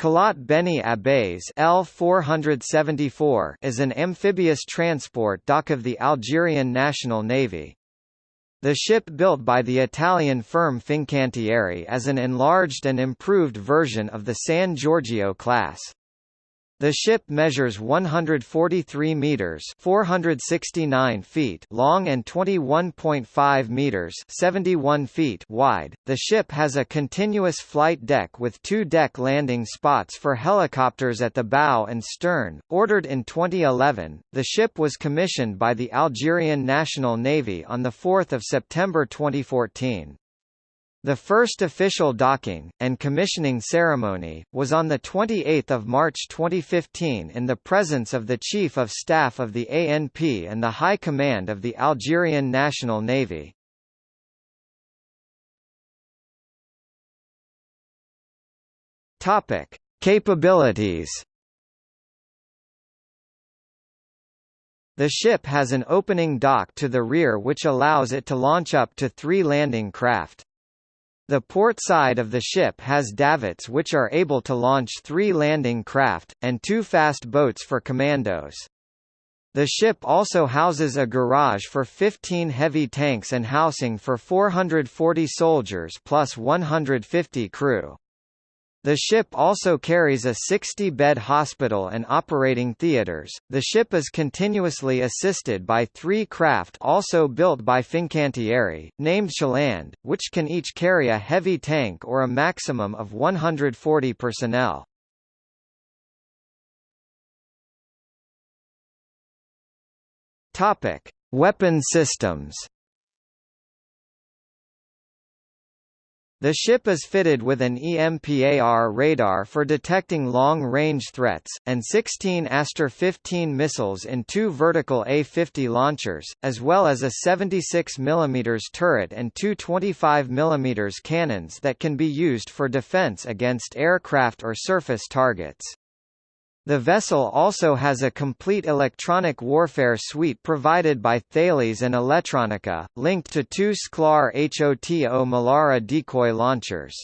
Kalat Beni Abbes L474 is an amphibious transport dock of the Algerian National Navy. The ship built by the Italian firm Fincantieri is an enlarged and improved version of the San Giorgio class. The ship measures 143 meters (469 feet) long and 21.5 meters (71 feet) wide. The ship has a continuous flight deck with two deck landing spots for helicopters at the bow and stern. Ordered in 2011, the ship was commissioned by the Algerian National Navy on the 4th of September 2014. The first official docking, and commissioning ceremony, was on 28 March 2015 in the presence of the Chief of Staff of the ANP and the High Command of the Algerian National Navy. Capabilities The ship has an opening dock to the rear which allows it to launch up to three landing craft. The port side of the ship has davits which are able to launch three landing craft, and two fast boats for commandos. The ship also houses a garage for 15 heavy tanks and housing for 440 soldiers plus 150 crew. The ship also carries a 60-bed hospital and operating theaters. The ship is continuously assisted by three craft also built by Fincantieri, named Chaland, which can each carry a heavy tank or a maximum of 140 personnel. Topic: Weapon systems. The ship is fitted with an EMPAR radar for detecting long-range threats, and 16 Aster 15 missiles in two vertical A-50 launchers, as well as a 76 mm turret and two 25 mm cannons that can be used for defense against aircraft or surface targets. The vessel also has a complete electronic warfare suite provided by Thales and Elettronica, linked to two SCLAR-H OTO Melara decoy launchers.